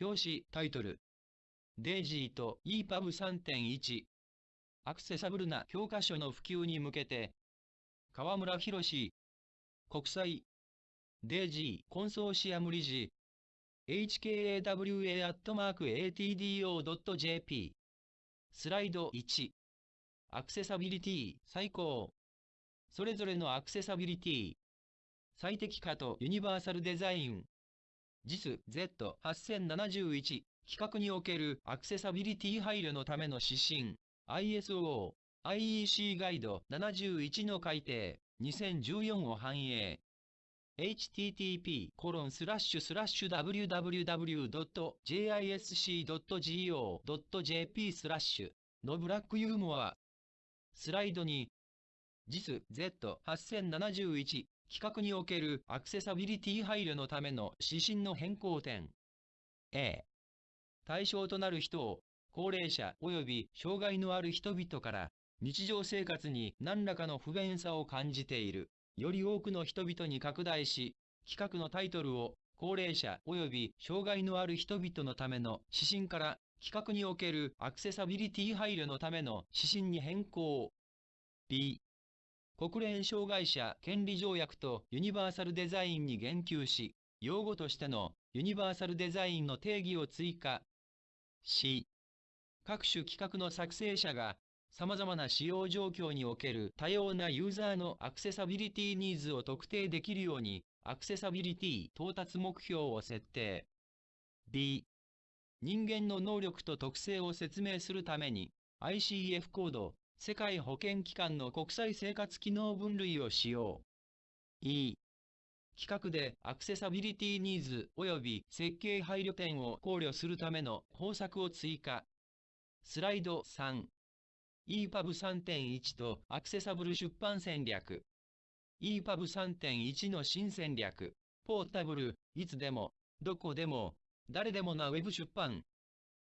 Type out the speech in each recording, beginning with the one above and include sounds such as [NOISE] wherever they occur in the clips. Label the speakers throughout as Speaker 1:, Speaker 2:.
Speaker 1: 表紙タイトル。デイジーと EPUB3.1 アクセサブルな教科書の普及に向けて河村博国際デイジーコンソーシアム理事 hkawa.atdo.jp スライド1アクセサビリティ最高。それぞれのアクセサビリティ。最適化とユニバーサルデザイン。JIS Z8071 規格におけるアクセサビリティ配慮のための指針 ISO IEC ガイド71の改定2014を反映。http コロンスラッシュスラッシュ www.jisc.go.jp スラッシュ。のブラックユーモア。スライドに。JIS Z8071 規格におけるアクセサビリティ配慮のための指針の変更点。A 対象となる人を高齢者及び障害のある人々から日常生活に何らかの不便さを感じているより多くの人々に拡大し、企画のタイトルを高齢者及び障害のある人々のための指針から企画におけるアクセサビリティ配慮のための指針に変更。B、国連障害者権利条約とユニバーサルデザインに言及し、用語としてのユニバーサルデザインの定義を追加。C、各種企画の作成者が様々な使用状況における多様なユーザーのアクセサビリティニーズを特定できるように、アクセサビリティ到達目標を設定。B、人間の能力と特性を説明するために、ICF コード、世界保健機関の国際生活機能分類を使用。E、企画でアクセサビリティニーズ及び設計配慮点を考慮するための方策を追加。スライド3。EPUB3.1 とアクセサブル出版戦略 EPUB3.1 の新戦略ポータブル、いつでも、どこでも、誰でもな Web 出版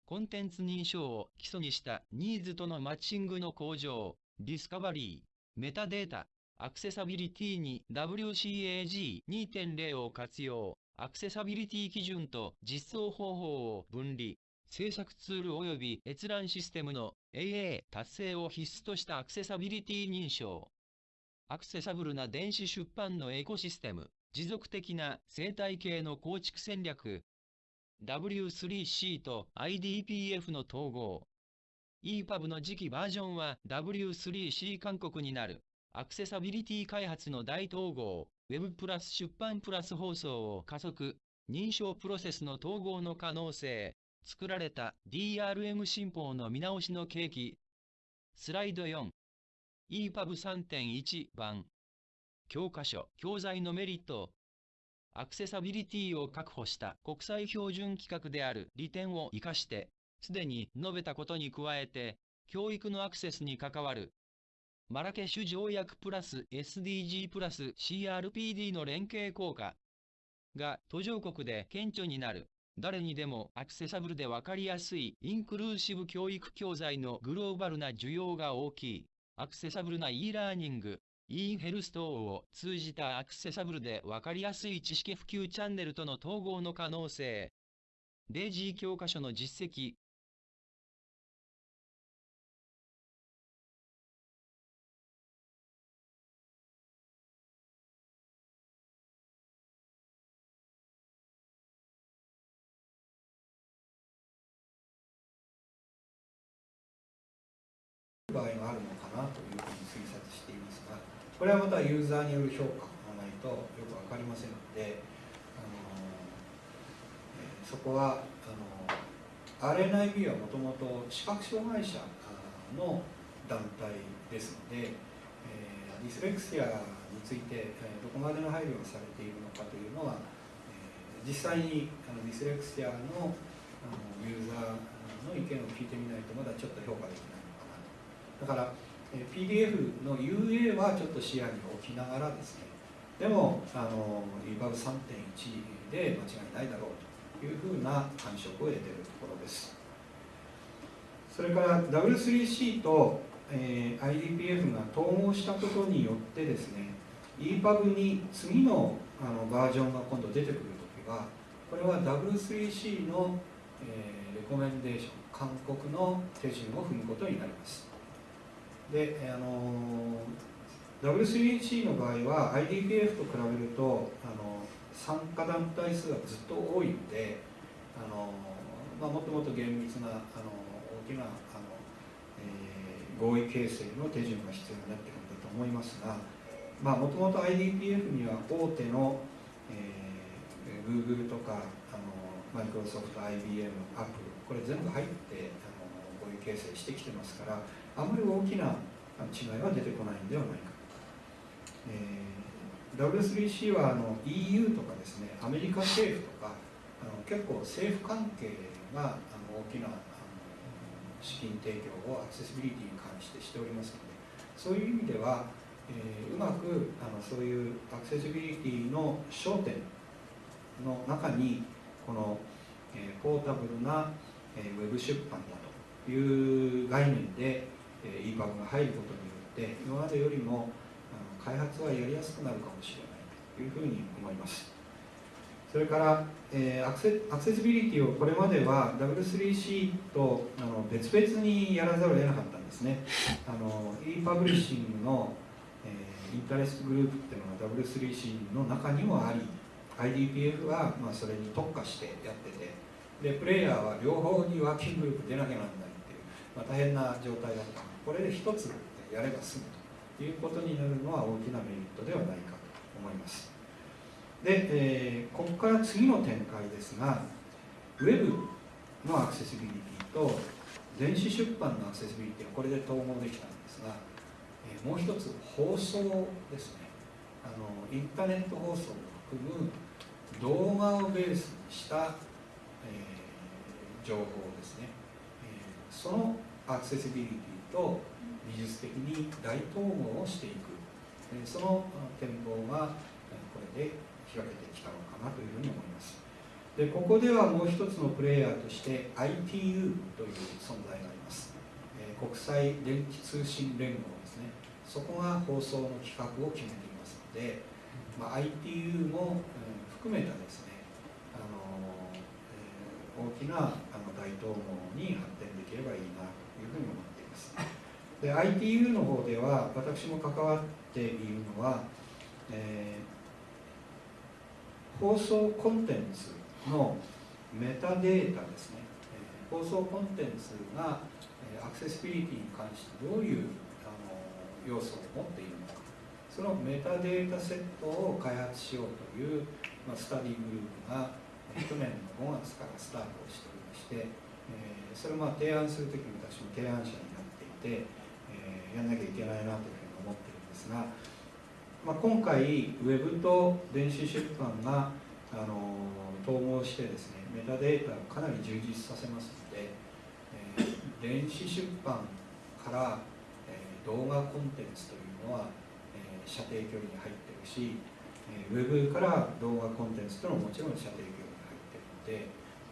Speaker 1: コンテンツ認証を基礎にしたニーズとのマッチングの向上、 discovery、メタデータ、アクセサビリティに WCAG2.0 を活用、アクセサビリティ基準と実装方法を分離、制作ツール及び閲覧システムの AA 達成を必須としたアクセサビリティ認証。アクセサブルな電子出版のエコシステム、持続的な生態系の構築戦略。W3C と IDPF の統合。EPUB の次期バージョンは W3C 勧告になる。アクセサビリティ開発の大統合、Web プラス出版プラス放送を加速、認証プロセスの統合の可能性、作られた DRM 新法の見直しの契機。スライド 4EPUB3.1 版教科書、教材のメリット。アクセサビリティを確保した国際標準規格である利点を活かして、すでに述べたことに加えて、教育のアクセスに関わるマラケシュ条約プラス SDG プラス CRPD の連携効果が途上国で顕著になる。誰にでもアクセサブルでわかりやすいインクルーシブ教育教材のグローバルな需要が大きい。accessible な e ラーニング、インヘルス等を通じた accessible でわかりやすい知識普及チャンネルとの統合の可能性。デイジー教科書の実績、
Speaker 2: これはまたユーザーによる評価がないとよく分かりませんのであの、えそこはあの RNIB はもともと視覚障害者の団体ですので、えー、ディスレクシアについて、えどこまでの配慮がされているのかというのは、え実際にあのディスレクシアのあのユーザーの意見を聞いてみないとまだちょっと評価できないのかなだから PDF の UA はちょっと視野に置きながらですねでもあの EBUB3.1 で間違いないだろうというふうな感触を得ているところです。それから W3C と、えー、IDPF が統合したことによってですね EPUB に次のあのバージョンが今度出てくるときはここれは W3C の、えーレコメンデーション勧告の手順を踏むことになります。であの W3C の場合は IDPF と比べるとあの参加団体数がずっと多いのであの、まあ、もっともっと厳密なあの大きなあの、えー合意形成の手順が必要になってくるんだと思いますがもともと IDPF には大手の、えー Google とかあのマイクロソフト IBM アップルこれ全部入ってあの合意形成してきてますからあまり大きな違いは出てこないんではないか、えー W3C はあの EU とかですねアメリカ政府とかあの結構政府関係があの大きなあの資金提供をアクセシビリティに関してしておりますのでそういう意味では、えーうまくあのそういうアクセシビリティの焦点の中にこの、えーポータブルな、えーウェブ出版だという概念で、えー EPUB が入ることによって今までよりもあの開発はやりやすくなるかもしれないというふうに思います。それから、えアクセアクセシビリティをこれまでは W3C とあの別々にやらざるを得なかったんですね。あの e-publishing の、え interest group っていうのが W3C の中にもあり IDPF は、まあ、それに特化してやっててでプレイヤーは両方にワーキンググループ出なきゃなんないっていう、まあ、大変な状態だったこれで一つやれば済むということになるのは大きなメリットではないかと思います。で、えーここから次の展開ですがウェブのアクセシビリティと電子出版のアクセシビリティはこれで統合できたんですが、えーもう一つ放送ですね。あのインターネット放送を含む動画をベースにした、えー情報ですね、えーそのアクセシビリティと技術的に大統合をしていく、えその展望がえこれで開けてきたのかなというふうに思います。でここではもう一つのプレイヤーとして ITU という存在があります、え国際電気通信連合ですね。そこが放送の企画を決めていますので、まあ、ITU も、含めたですね、あのえー大きなあの大統合に発展できればいいなというふうに思います。で ITU の方では私も関わっているのは、えー放送コンテンツのメタデータですね、えー放送コンテンツがアクセシビリティに関してどういうあの要素を持っているのか。そのメタデータセットを開発しようという、まあ、スタディグループが去年の5月からスタートをしておりまして、えーそれをまあ提案するときに私も提案者に、えーやんなきゃいけないなというふうに思ってるんですが、まあ、今回ウェブと電子出版があの統合してですねメタデータをかなり充実させますので、えー電子出版から、えー動画コンテンツというのは、えー射程距離に入ってるし、えーウェブから動画コンテンツというのももちろん射程距離に入ってるので、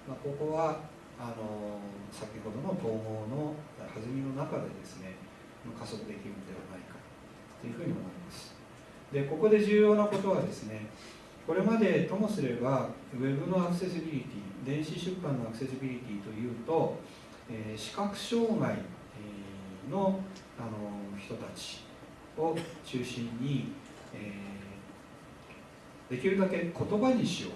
Speaker 2: まあ、ここはあの先ほどの統合の弾みの中でですね加速できるのではないかというふうに思います。でここで重要なことはですねこれまでともすればウェブのアクセシビリティ電子出版のアクセシビリティというと、えー視覚障害のあの人たちを中心に、えーできるだけ言葉にしよう、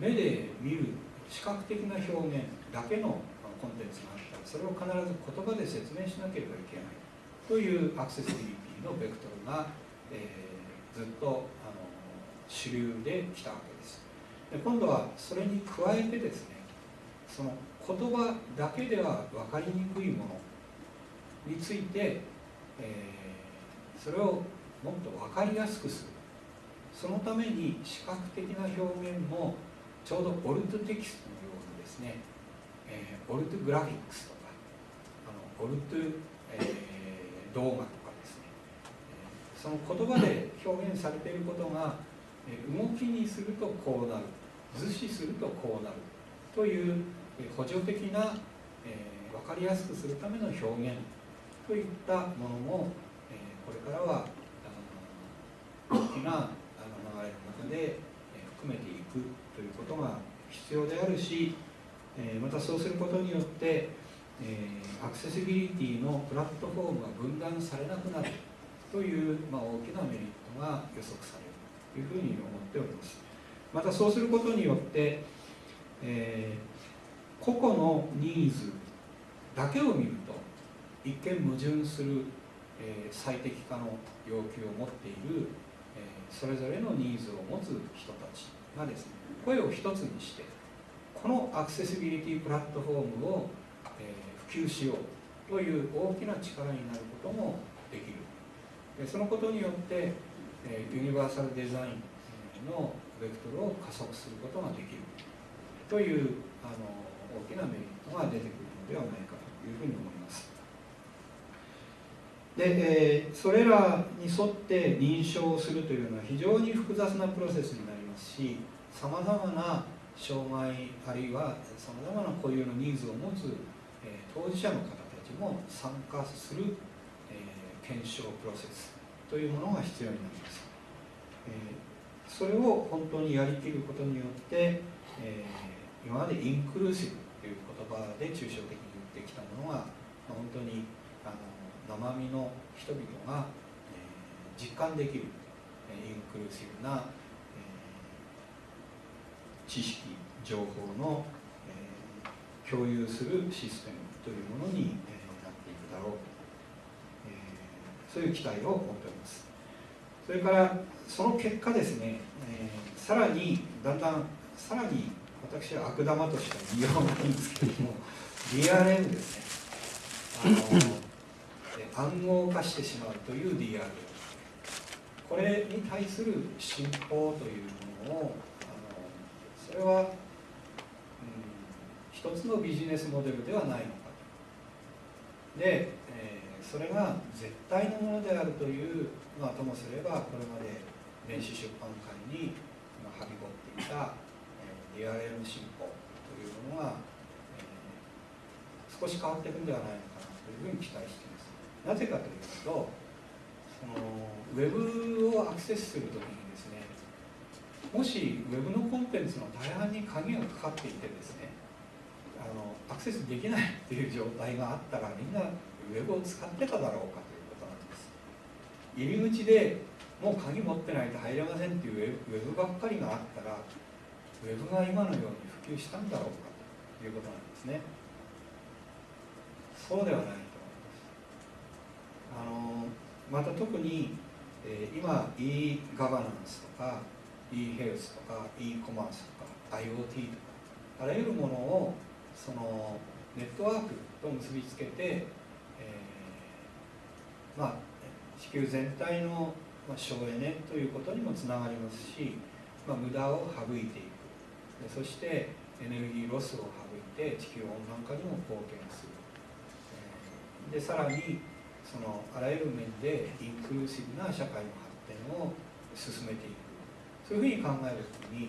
Speaker 2: えー目で見る視覚的な表現だけのコンテンツがあった。らそれを必ず言葉で説明しなければいけない。というアクセシビリティのベクトルが、えーずっとあの主流で来たわけです。で今度はそれに加えてですねその言葉だけでは分かりにくいものについて、えーそれをもっと分かりやすくする。そのために視覚的な表現もちょうどオルトテキストのようにですね、えーオルトグラフィックスとかあのオルト、えー動画とかですね、その言葉で表現されていることが、動きにするとこうなる図示するとこうなるという補助的な、えー分かりやすくするための表現といったものも、えーこれからは大きな流れの中で、含めていくということが必要であるし、えまたそうすることによって、えアクセシビリティのプラットフォームが分断されなくなるという、まあ、大きなメリットが予測されるというふうに思っております。またそうすることによって、えー、個々のニーズだけを見ると一見矛盾する、えー、最適化の要求を持っている、えー、それぞれのニーズを持つ人たちがですね声を一つにしてこのアクセシビリティプラットフォームを、え、普及しようという大きな力になることもできるそのことによって、えユニバーサルデザインのベクトルを加速することができるというあの大きなメリットが出てくるのではないかというふうに思います。で、え、それらに沿って認証するというのは非常に複雑なプロセスになりますしさまざまな障害あるいはさまざまな固有のニーズを持つ、えー、当事者の方たちも参加する、えー、検証プロセスというものが必要になります、えー、それを本当にやりきることによって、え今までインクルーシブという言葉で抽象的に言ってきたものが本当にあの生身の人々が、え実感できる、えインクルーシブな知識情報の、え、共有するシステムというものに、え、なっていくだろう、え、そういう期待を持っております。それからその結果ですね、え、さらにだんだんさらに私は悪玉としては言いようがないんですけども [LAUGHS] DRM ですね。あの暗号化してしまうという DRM これに対する信仰というものをそれは、うん、一つのビジネスモデルではないのかと。で、えー、それが絶対のものであるという、まあ、ともすればこれまで電子出版界にはびこっていた、えー、DRM 進歩というものが、えー、少し変わっていくんではないのかなというふうに期待しています。なぜかというとそのウェブをアクセスするときにですねもしウェブのコンテン鍵がかかっていてですねあのアクセスできないっていう状態があったらみんなウェブを使ってただろうかということなんです。入り口でもう鍵持ってないと入れませんっていうウェブばっかりがあったらウェブが今のように普及したんだろうかということなんですね。そうではないと思います。あのまた特に、えー、今 e ガバナンスとか e ヘルスとか e コマースとか IoT とかあらゆるものをそのネットワークと結びつけて、えー、まあ地球全体の省エネということにもつながりますし、まあ、無駄を省いていく。そしてエネルギーロスを省いて地球温暖化にも貢献する、でさらにそのあらゆる面でインクルーシブな社会の発展を進めていく。そういうふうに考えるときに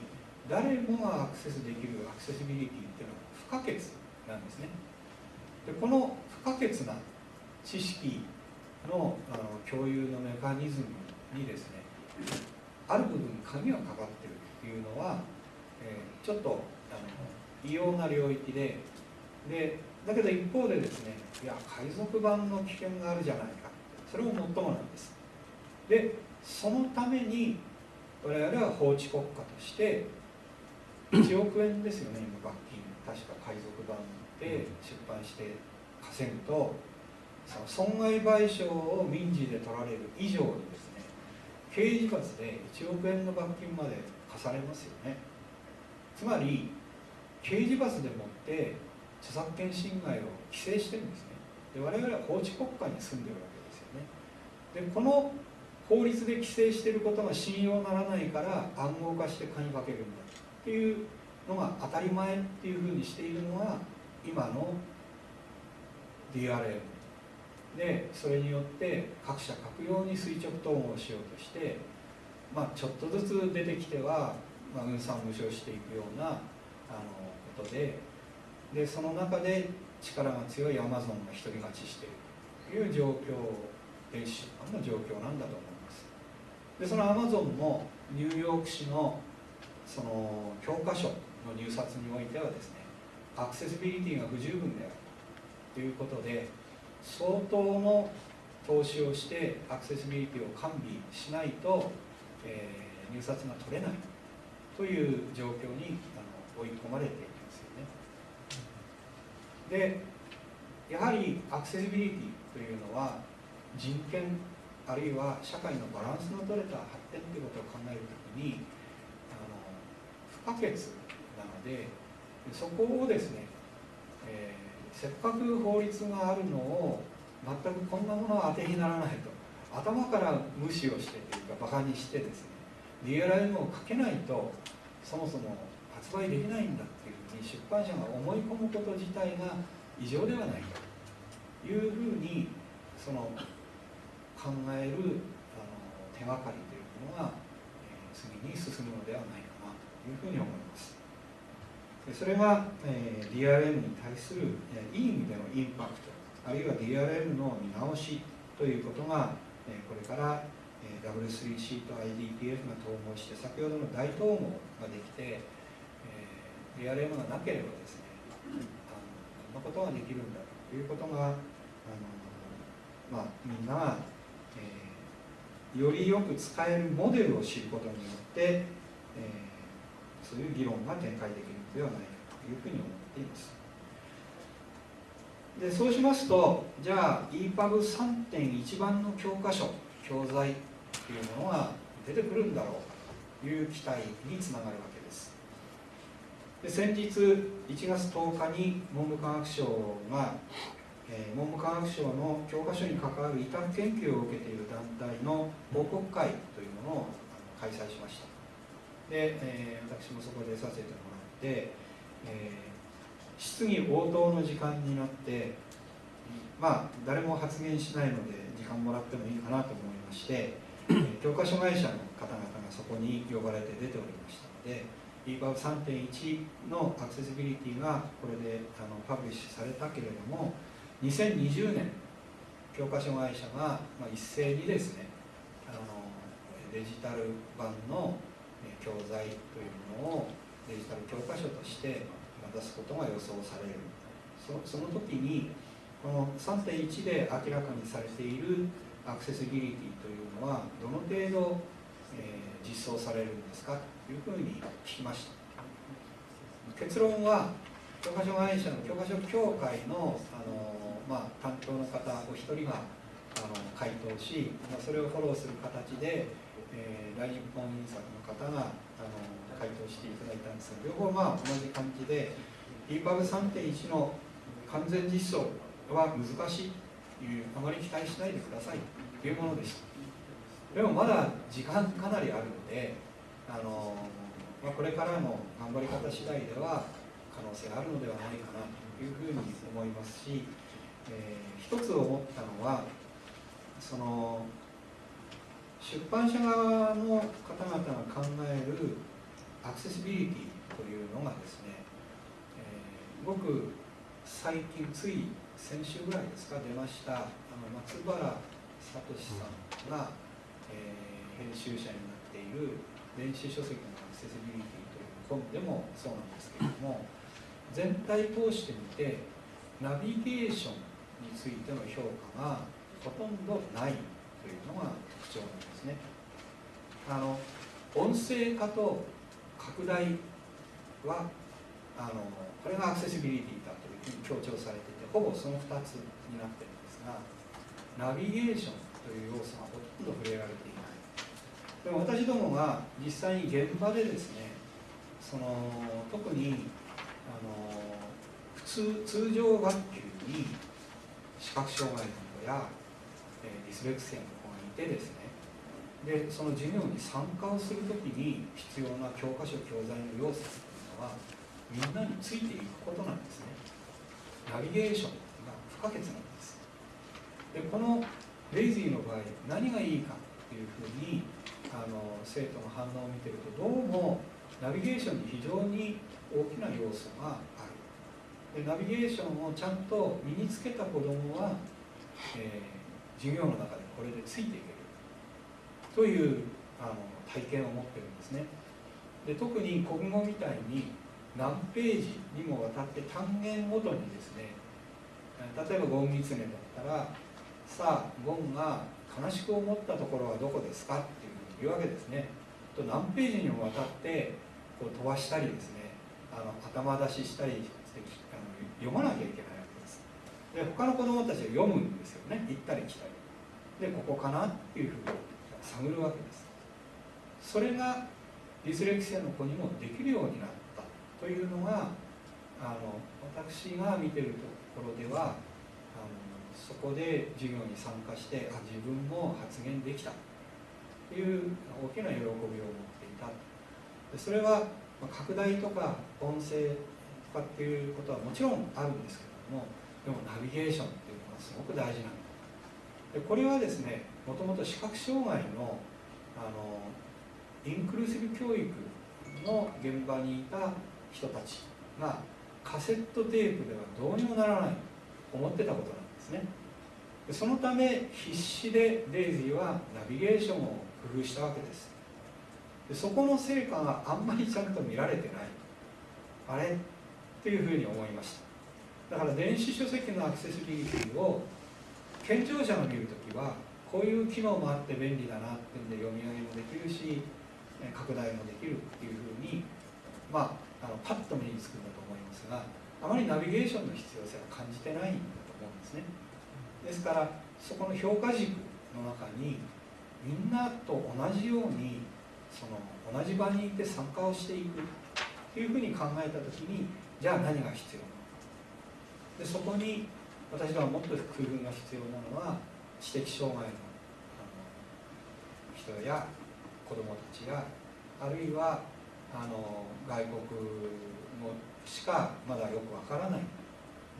Speaker 2: 誰もがアクセスできるアクセシビリティっていうのは不可欠なんですね。でこの不可欠な知識のあの共有のメカニズムにですねある部分鍵がかかってるっていうのは、えー、ちょっとあの異様な領域ででだけど一方でですねいや海賊版の危険があるじゃないか。それももっともなんです。でそのために我々は法治国家として1億円ですよね今罰金。確か海賊版で出版して稼ぐとその損害賠償を民事で取られる以上にですね刑事罰で1億円の罰金まで課されますよね。つまり刑事罰でもって著作権侵害を規制してるんですね。で我々は法治国家に住んでるわけですよね。でこの法律で規制してることが信用ならないから暗号化して鍵かけるんだと。っていうのが当たり前っていうふうにしているのが今の DRM でそれによって各社各用に垂直統合しようとして、まあ、ちょっとずつ出てきては、まあ、運算無償していくようなあのことででその中で力が強いアマゾンが独り勝ちしているという状況電子出版の状況なんだと思います。でそのアマゾンもニューヨーク市のその教科書の入札においてはですねアクセシビリティが不十分であるということで相当の投資をしてアクセシビリティを完備しないと、えー、入札が取れないという状況にあの追い込まれていますよね。でやはりアクセシビリティというのは人権あるいは社会のバランスの取れた発展ということを考えるときに不可欠なのでそこをですね、えー、せっかく法律があるのを全くこんなものは当てにならないと。頭から無視をしてというかバカにしてですね DRM をかけないとそもそも発売できないんだっていうふうに出版社が思い込むこと自体が異常ではないと。いうふうにその考えるあの手がかりというものが、えー、次に進むのではないか。いうふうに思います。それが、えー、DRM に対する、いい意味でのインパクトあるいは DRM の見直しということが、え、これから、えー、W3C と IDPF が統合して先ほどの大統合ができて、えー、DRM がなければですねあのこんなことができるんだということがあの、まあ、みんなが、えー、よりよく使えるモデルを知ることによって、えー、そういう議論が展開できるのではないかというふうに思っています。でそうしますとじゃあ EPUB3.1 番の教科書教材というものが出てくるんだろうという期待につながるわけです。で先日1月10日に文部科学省が、え、文部科学省の教科書に関わる委託研究を受けている団体の報告会というものを開催しました。で、えー、私もそこでさせてもらで、えー、質疑応答の時間になってまあ誰も発言しないので時間もらってもいいかなと思いまして、教科書会社の方々がそこに呼ばれて出ておりましたので EPUB3.1 のアクセシビリティがこれであのパブリッシュされたけれども2020年教科書会社が、まあ、一斉にですねあのデジタル版の教材というものをデジタル教科書として出すことが予想される。そその時にこの3.1で明らかにされているアクセシビリティというのはどの程度、えー、実装されるんですか？というふうに聞きました。結論は教科書会社の教科書協会のあの、まあ、担当の方お一人があの回答し、まあ、それをフォローする形で、えー、大日本印刷の方があの回答していただいたんですが両方まあ同じ感じで EPUB3.1 の完全実装は難しいというあまり期待しないでください。というものでした。でもまだ時間かなりあるのであの、まあ、これからの頑張り方次第では可能性あるのではないかなというふうに思いますし、えー、一つ思ったのはその出版社側の方々が考えるアクセシビリティというのがですね、えー、ごく最近つい先週ぐらいですか出ましたあの松原聡さんが、えー、編集者になっている電子書籍のアクセシビリティという本でもそうなんですけれども全体通してみてナビゲーションについての評価がほとんどない。というのが特徴なんですね。あの音声化と拡大はあのこれがアクセシビリティだというふうに強調されていてほぼその2つになってるんですがナビゲーションという要素がほとんど触れられていないでも私どもが実際に現場でですねその特にあの普通通常学級に視覚障害の子や、えー、ディスレクシアの子がいてですね。でその授業に参加をするときに必要な教科書教材の要素というのはみんなについていくことなんですね。ナビゲーションが不可欠なんです。でこのレイジーの場合何がいいかっていうふうにあの生徒の反応を見てるとどうもナビゲーションに非常に大きな要素がある。でナビゲーションをちゃんと身につけた子どもは、えー、授業の中でこれでついていける。というあの体験を持ってるんですね。で特に国語みたいに何ページにもわたって単元ごとにですね例えばゴンギツネだったらさあゴンが悲しく思ったところはどこですか？っていうふうに言うわけですね。と何ページにもわたってこう飛ばしたりですねあの頭出ししたりして読まなきゃいけない。で他の子どもたちは読むんですよね。行ったり来たり。でここかなっていうふうに探るわけです。それがディスレクシアの子にもできるようになったというのがあの私が見てるところではあのそこで授業に参加してあ自分も発言できたという大きな喜びを持っていた。でそれは拡大とか音声とかっていうことはもちろんあるんですけれどもでもナビゲーションっていうのはすごく大事なんだ。でこれはですねもともと視覚障害のあのインクルーシブ教育の現場にいた人たちがカセットテープではどうにもならないと思ってたことなんですね。でそのため必死でデイジーはナビゲーションを工夫したわけです。でそこの成果があんまりちゃんと見られてない。あれ？っていうふうに思いました。だから電子書籍のアクセシビリティを健常者が見るときはこういう機能もあって便利だなっていうんで読み上げもできるし拡大もできるっていうふうに、まあ、あのパッと目につくんだと思いますがあまりナビゲーションの必要性は感じてないんだと思うんですね。ですからそこの評価軸の中にみんなと同じようにその同じ場にいて参加をしていくというふうに考えた時にじゃあ何が必要なのか。でそこに私はもっと工夫が必要なのは知的障害の人や子どもたちやあるいはあの外国語しかまだよくわからない。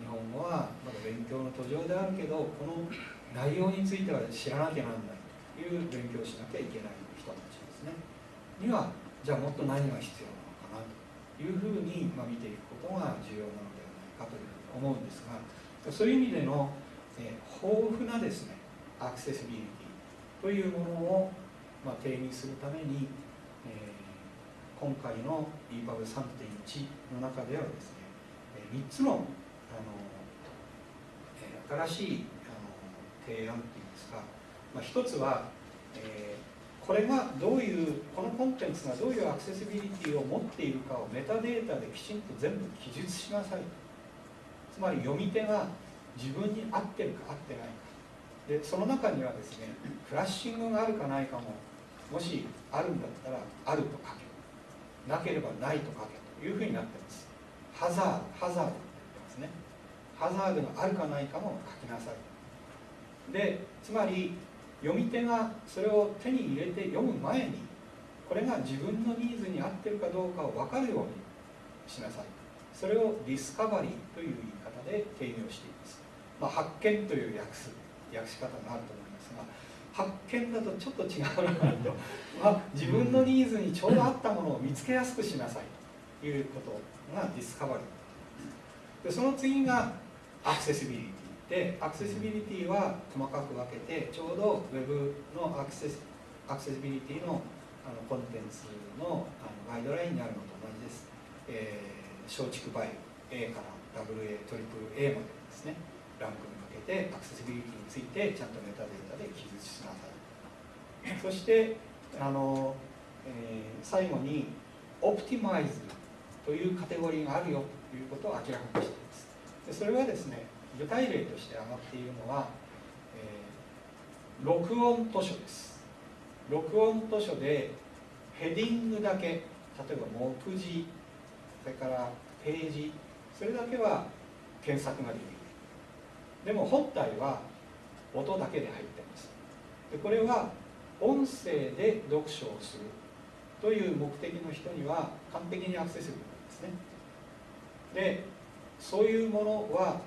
Speaker 2: 日本語はまだ勉強の途上であるけどこの内容については知らなきゃなんないという勉強しなきゃいけない人たちですね。にはじゃあもっと何が必要なのかなというふうに、まあ、見ていくことが重要なのでかと思うんですがそういう意味での、え豊富なですねアクセシビリティというものをまあ、定義するために、え、今回の EPUB3.1 の中ではですね3つのあの、え、新しいあの提案っていうんですか、まあ、1つは、えー、これがどういうこのコンテンツがどういうアクセシビリティを持っているかをメタデータできちんと全部記述しなさいつまり読み手が自分に合ってるか合ってないか。でその中にはですねフラッシングがあるかないかももしあるんだったらあると書け。なければないと書けというふうになってます。ハザードハザードって言ってますね。ハザードがあるかないかも書きなさい。でつまり読み手がそれを手に入れて読む前にこれが自分のニーズに合ってるかどうかを分かるようにしなさい。それをディスカバリーという言い方で定義をしています、まあ、発見という訳す訳し方があると思いますが発見だとちょっと違うなと、まあ、自分のニーズにちょうど合ったものを見つけやすくしなさいということが discovery でその次がアクセシビリティでアクセシビリティは細かく分けてちょうど Web のアクセスアクセシビリティのあのコンテンツのあのガイドラインにあるのと同じです、えー、松竹梅 A から WA トリプル A までですねランクに分けてアクセシビリティについてちゃんとメタデータで記述しなさいそしてあの、えー、最後にオプティマイズというカテゴリーがあるよということを明らかにしています。でそれはですね具体例として上がっているのは、えー、録音図書です。録音図書でヘディングだけ例えば目次それからページそれだけは検索ができる。でも本体は音だけで入ってます。でこれは音声で読書をするという目的の人には完璧にアクセスブルなんですね。でそういうものは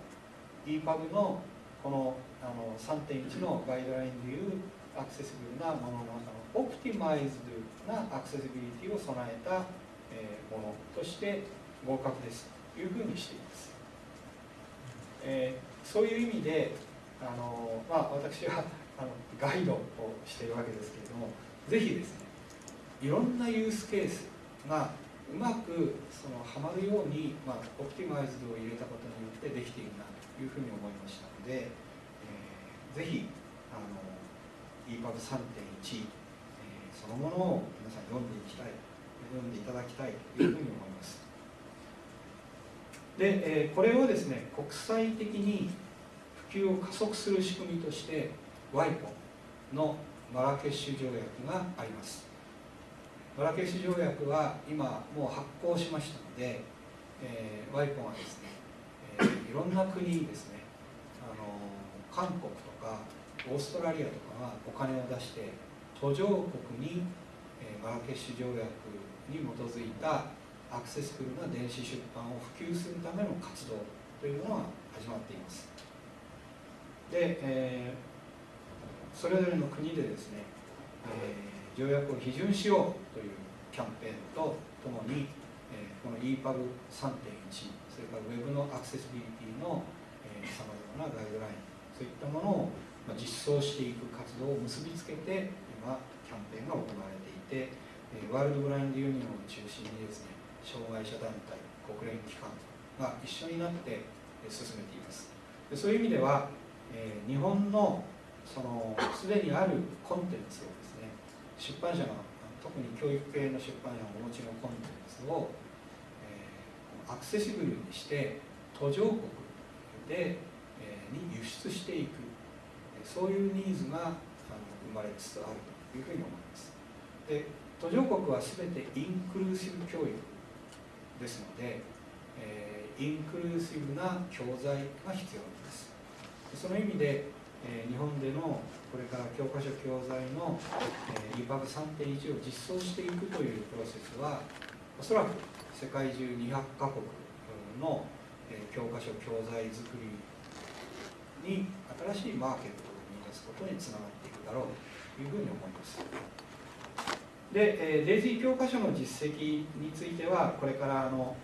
Speaker 2: EPUB のこのあの3.1のガイドラインでいうアクセスブルなものの中のオプティマイズドなアクセシビリティを備えた、ものとして合格ですというふうにしています、えー、そういう意味であの、まあ、私はあのガイドをしているわけですけれどもぜひですねいろんなユースケースがうまくそのはまるように、まあ、オプティマイズドを入れたことによってできているなというふうに思いましたので、えー、ぜひあの EPUB3.1、えー、そのものを皆さん読んでいきたい。読んでいただきたいというふうに思います。で、えー、これをですね国際的に普及を加速する仕組みとして WIPO のマラケシュ条約があります。マラケシュ条約は今もう発行しましたので、えー、WIPO がですね、えー、いろんな国にですねあの韓国とかオーストラリアとかがお金を出して途上国に、えー、マラケシュ条約に基づいたアクセスフルな電子出版を普及するための活動というのが始まっています。で、えー、それぞれの国でですね、えー条約を批准しようというキャンペーンとともに、えー、この EPUB3.1 それから Web のアクセシビリティのさまざまなガイドラインそういったものを、実装していく活動を結びつけて今キャンペーンが行われていて、ワールドブラインドユニオンを中心にですね障害者団体国連機関が一緒になって進めています。でそういう意味では、え、日本のそのすでにあるコンテンツをですね出版社が特に教育系の出版社がお持ちのコンテンツを、え、アクセシブルにして途上国で、え、に輸出していくそういうニーズが生まれつつあるというふうに思います。で途上国は全てインクルーシブ教育ですので、えー、インクルーシブな教材が必要です。その意味で、えー、日本でのこれから教科書教材の、えー、EPUB3.1 を実装していくというプロセスはおそらく世界中200カ国の、え、教科書教材作りに新しいマーケットを見出すことにつながっていくだろうというふうに思います。で、えー、デイジー教科書の実績についてはこれからあの、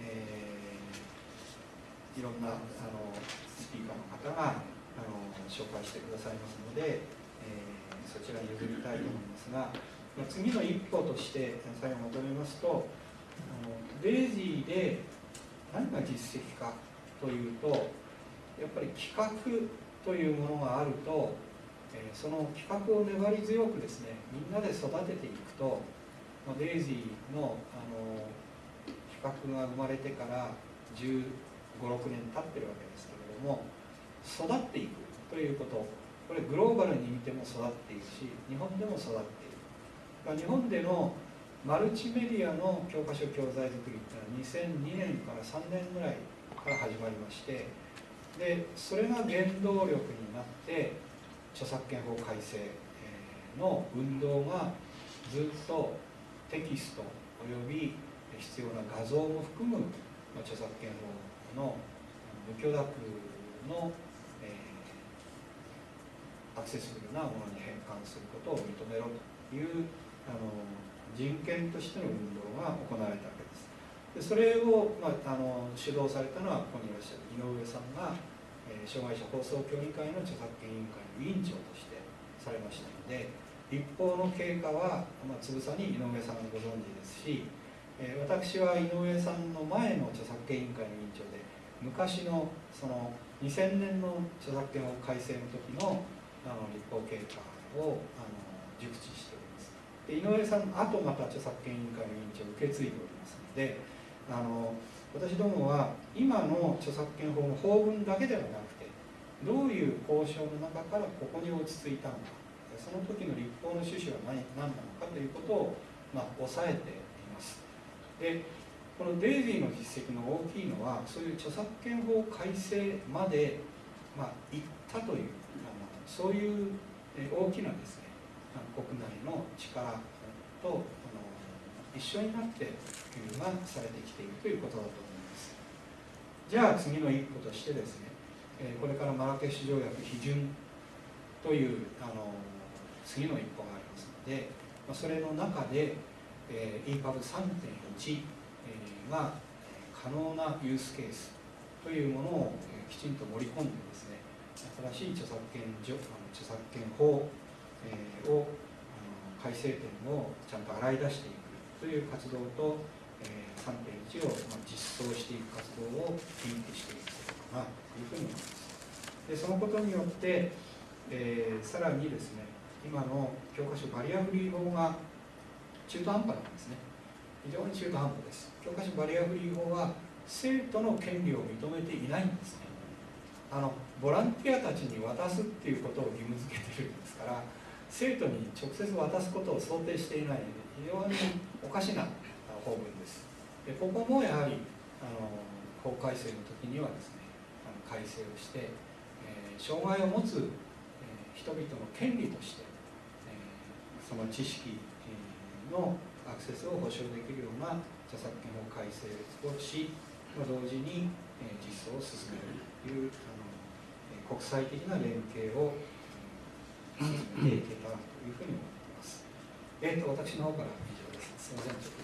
Speaker 2: えー、いろんなあのスピーカーの方があの紹介してくださいますので、えー、そちらに譲りたいと思いますが、まあ、次の一歩として最後まとめますとあのデイジーで何が実績かというとやっぱり企画というものがあると、え、その企画を粘り強くですねみんなで育てていくと、ま、デイジーのあの企画が生まれてから1 5 6年経ってるわけですけれども育っていくということ。これグローバルに見ても育っているし日本でも育っている。日本でのマルチメディアの教科書教材作りっていうのは2002年から3年ぐらいから始まりましてでそれが原動力になって著作権法改正の運動がずっとテキストおよび必要な画像も含む著作権法の無許諾のアクセスブルなものに変換することを認めろというあの人権としての運動が行われたわけです。でそれを、まあ、あの主導されたのはここにいらっしゃる井上さんが、障害者放送協議会の著作権委員会の委員長としてされましたので一方の経過は、まあ、つぶさに井上さんご存知ですし、えー、私は井上さんの前の著作権委員会の委員長で昔のその2000年の著作権法改正の時のあの立法経過をあの熟知しております。で井上さんあとまた著作権委員会の委員長を受け継いでおりますのであの私どもは今の著作権法の法文だけではなくてどういう交渉の中からここに落ち着いたのかその時の立法の趣旨は何何なのかということを、まあ、抑えています。でこのデイジーの実績の大きいのはそういう著作権法改正まで、まあ、行ったというそういう大きなですね国内の力と一緒になって普及がされてきているということだとじゃあ次の一歩としてですねこれからマラケシュ条約批准というあの次の一歩がありますのでそれの中で EPUB3.1 が可能なユースケースというものをきちんと盛り込んでですね新しい著作権著著作権法、え、を改正点をちゃんと洗い出していくという活動と、え、3.1を、ま、実装していく活動をリンクしていくことかなというふうに思いますでそのことによって、えー、さらにですね今の教科書バリアフリー法が中途半端なんですね。非常に中途半端です。教科書バリアフリー法は生徒の権利を認めていないんですね。あのボランティアたちに渡すっていうことを義務付けてるんですから生徒に直接渡すことを想定していないので非常におかしな法文です。でここもやはりあの法改正の時にはですね改正をして、障害を持つ、人々の権利として、その知識のアクセスを保障できるような著作権法改正をし同時に、実装を進めるというあの国際的な連携を進めていけたらというふうに思っています。えーと、私の方から以上です。すみません